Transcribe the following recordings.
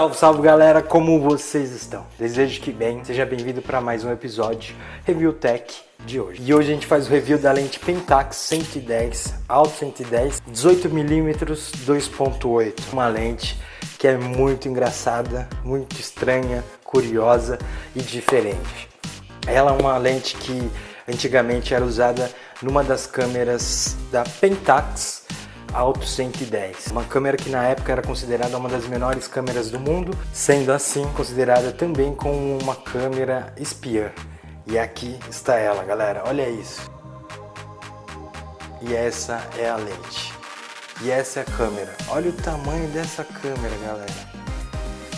Salve, salve galera, como vocês estão? Desejo que bem, seja bem-vindo para mais um episódio Review Tech de hoje. E hoje a gente faz o review da lente Pentax 110, Alto 110, 18mm 2.8. Uma lente que é muito engraçada, muito estranha, curiosa e diferente. Ela é uma lente que antigamente era usada numa das câmeras da Pentax Alto 110. Uma câmera que na época era considerada uma das menores câmeras do mundo, sendo assim considerada também como uma câmera espiã. E aqui está ela, galera, olha isso. E essa é a lente. E essa é a câmera. Olha o tamanho dessa câmera, galera.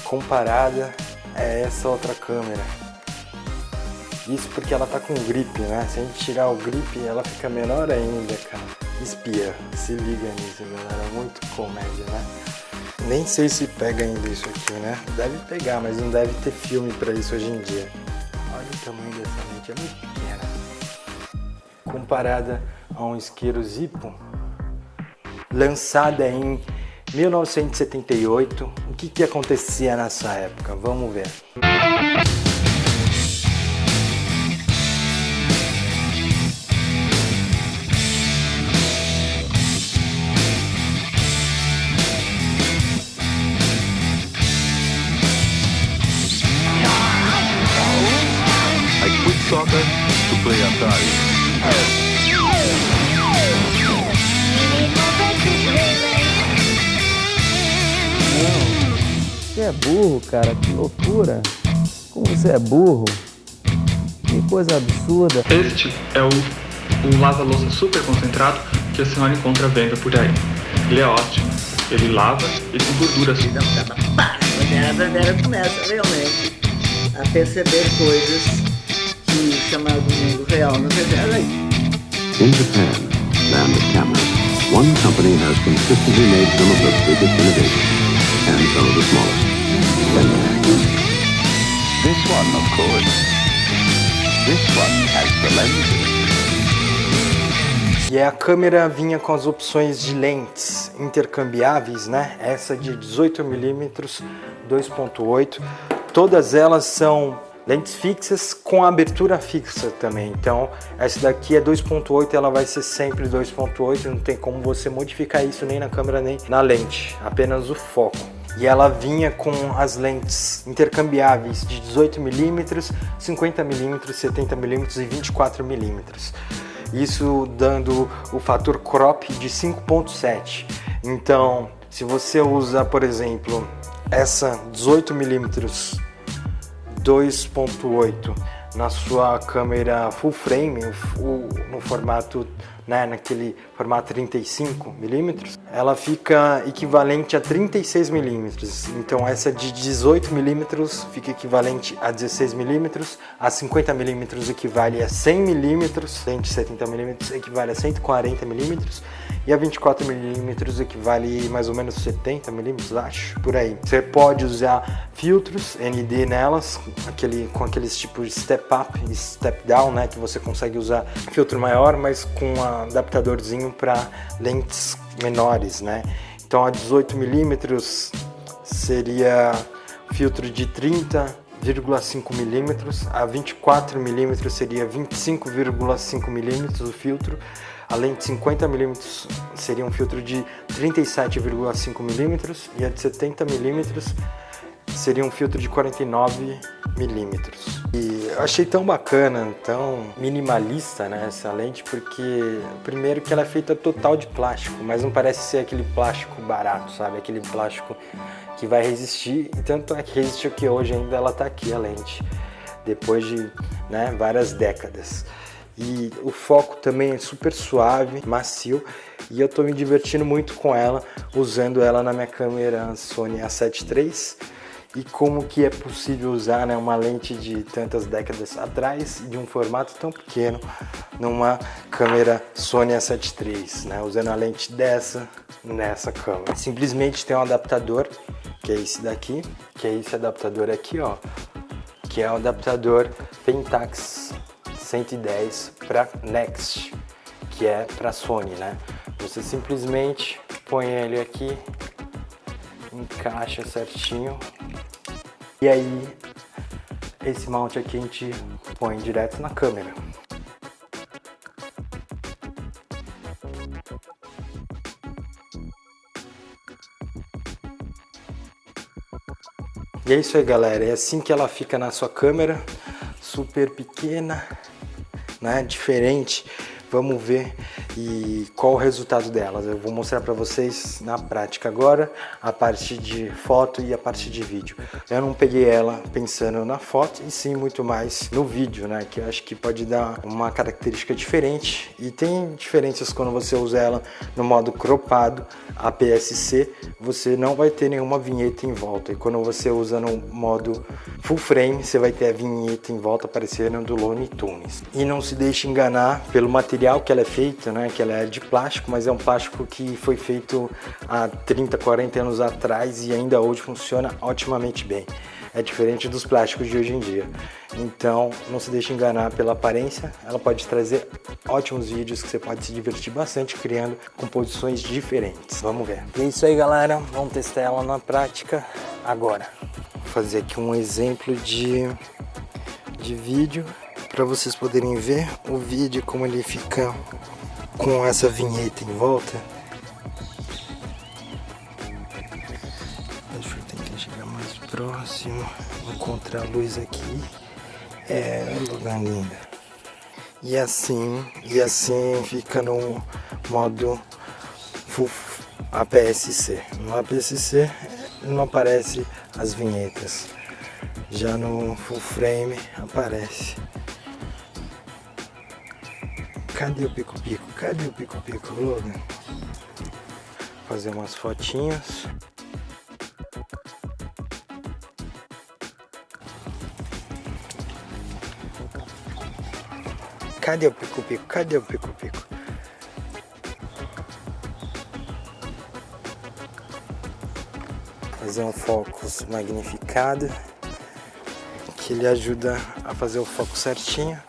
Comparada a essa outra câmera. Isso porque ela tá com grip, né? Se a gente tirar o grip, ela fica menor ainda, cara. Espia, se liga nisso, galera. Muito comédia, né? Nem sei se pega ainda isso aqui, né? Deve pegar, mas não deve ter filme pra isso hoje em dia. Olha o tamanho dessa lente, é muito pequena. Comparada a um isqueiro Zippo, lançada em 1978. O que, que acontecia nessa época? Vamos ver. soccer Atari. Você é burro, cara, que loucura. Como você é burro. Que coisa absurda. Este é o, o lava-louça super concentrado que a senhora encontra à venda por aí. Ele é ótimo. Ele lava e tem gordura assim. A Brandera começa realmente a perceber coisas chamado verdade. In Japan, land of cameras, one company has consistently made some of the biggest innovations and some of the smallest. This one, of course. This one has the lenses. E a câmera vinha com as opções de lentes intercambiáveis, né? Essa de 18mm 2.8. Todas elas são lentes fixas com abertura fixa também. Então, essa daqui é 2.8, ela vai ser sempre 2.8, não tem como você modificar isso nem na câmera nem na lente, apenas o foco. E ela vinha com as lentes intercambiáveis de 18mm, 50mm, 70mm e 24mm. Isso dando o fator crop de 5.7. Então, se você usa, por exemplo, essa 18mm 2.8 na sua câmera full frame, no formato, né, naquele formato 35 milímetros, ela fica equivalente a 36 milímetros. Então essa de 18 milímetros fica equivalente a 16 milímetros, a 50 milímetros equivale a 100 milímetros, 170 milímetros equivale a 140 milímetros e a 24 milímetros equivale mais ou menos 70 milímetros, acho, por aí. Você pode usar filtros ND nelas, aquele, com aqueles tipos de step up e step down, né, que você consegue usar filtro maior, mas com um adaptadorzinho para lentes menores, né. Então a 18 milímetros seria filtro de 30,5 milímetros, a 24 milímetros seria 25,5 milímetros o filtro, a lente 50mm seria um filtro de 37,5mm e a de 70mm seria um filtro de 49 milímetros. E achei tão bacana, tão minimalista né, essa lente, porque primeiro que ela é feita total de plástico, mas não parece ser aquele plástico barato, sabe? Aquele plástico que vai resistir, e tanto é que resistiu que hoje ainda ela está aqui a lente, depois de né, várias décadas e o foco também é super suave, macio e eu estou me divertindo muito com ela, usando ela na minha câmera Sony A7 III e como que é possível usar né, uma lente de tantas décadas atrás de um formato tão pequeno numa câmera Sony A7 III, né, usando a lente dessa nessa câmera. Simplesmente tem um adaptador, que é esse daqui, que é esse adaptador aqui, ó, que é o adaptador Pentax 110 para Next, que é para Sony, né? Você simplesmente põe ele aqui, encaixa certinho E aí, esse mount aqui a gente põe direto na câmera. E é isso aí, galera. É assim que ela fica na sua câmera, super pequena, né? Diferente. Vamos ver e qual o resultado delas. Eu vou mostrar para vocês na prática agora a parte de foto e a parte de vídeo. Eu não peguei ela pensando na foto e sim muito mais no vídeo, né? Que eu acho que pode dar uma característica diferente e tem diferenças quando você usa ela no modo cropado, APS-C, você não vai ter nenhuma vinheta em volta. E quando você usa no modo full frame, você vai ter a vinheta em volta aparecendo do Looney Tunes. E não se deixe enganar pelo material material que ela é feita, né, que ela é de plástico, mas é um plástico que foi feito há 30, 40 anos atrás e ainda hoje funciona otimamente bem. É diferente dos plásticos de hoje em dia. Então, não se deixe enganar pela aparência, ela pode trazer ótimos vídeos que você pode se divertir bastante criando composições diferentes. Vamos ver. E é isso aí, galera. Vamos testar ela na prática agora. Vou fazer aqui um exemplo de, de vídeo para vocês poderem ver o vídeo como ele fica com essa vinheta em volta. Próximo, encontrar a luz aqui. É um lugar lindo. E assim, e assim fica no modo APS-C. No APS-C não aparece as vinhetas. Já no full frame aparece. Cadê o pico-pico? Cadê o pico-pico, Logan? Fazer umas fotinhas. Cadê o pico-pico? Cadê o pico-pico? Fazer um foco magnificado que ele ajuda a fazer o foco certinho.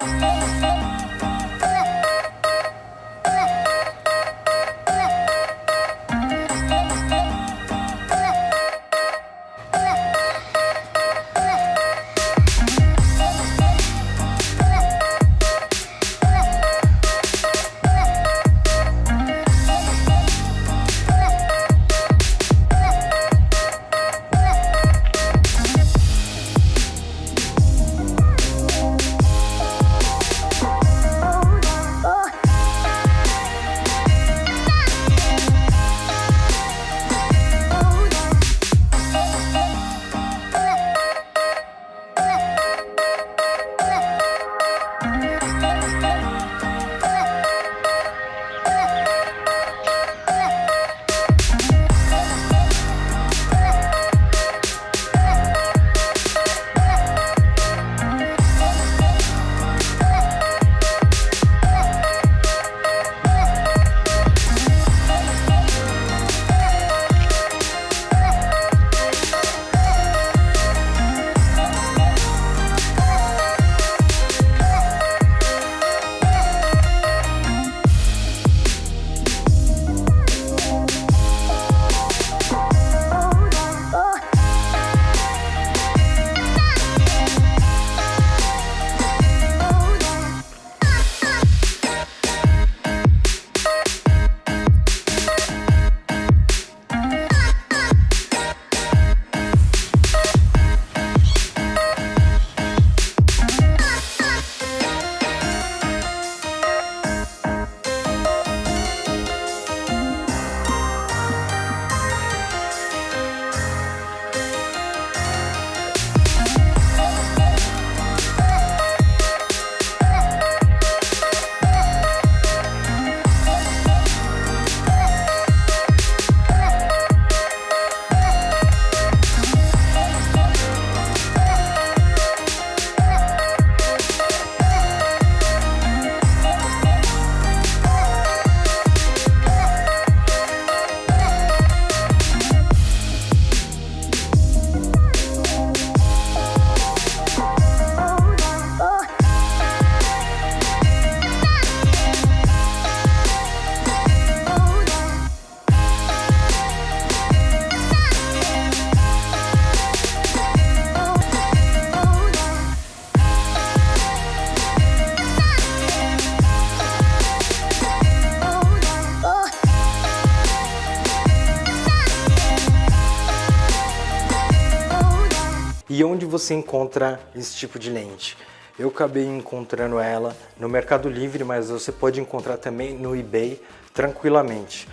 Você encontra esse tipo de lente? Eu acabei encontrando ela no Mercado Livre, mas você pode encontrar também no eBay tranquilamente.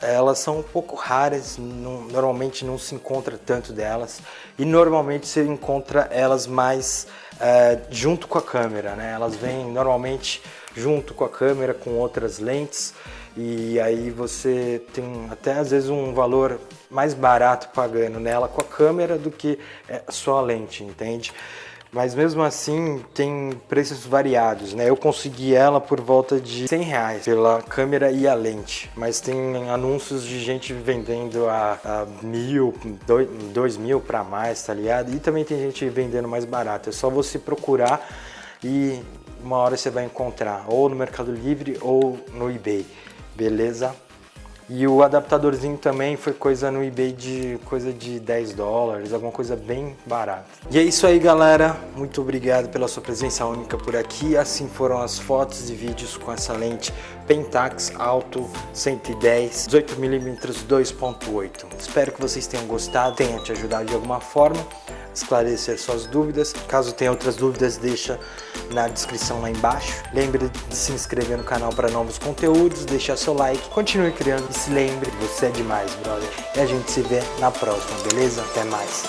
Elas são um pouco raras, não, normalmente não se encontra tanto delas e normalmente você encontra elas mais é, junto com a câmera, né? Elas vêm normalmente junto com a câmera com outras lentes e aí você tem até às vezes um valor mais barato pagando nela com a câmera do que é, só a lente, entende? Mas mesmo assim tem preços variados, né? Eu consegui ela por volta de 100 reais pela câmera e a lente, mas tem anúncios de gente vendendo a, a mil, dois, dois mil para mais, tá ligado? E também tem gente vendendo mais barato. É só você procurar e uma hora você vai encontrar ou no Mercado Livre ou no eBay, beleza? E o adaptadorzinho também foi coisa no eBay de coisa de 10 dólares, alguma coisa bem barata. E é isso aí galera, muito obrigado pela sua presença única por aqui. Assim foram as fotos e vídeos com essa lente Pentax Alto 110 18mm 2.8. Espero que vocês tenham gostado, tenha te ajudado de alguma forma esclarecer suas dúvidas. Caso tenha outras dúvidas, deixa na descrição lá embaixo. Lembre de se inscrever no canal para novos conteúdos, deixar seu like, continue criando se lembre, você é demais, brother. E a gente se vê na próxima, beleza? Até mais.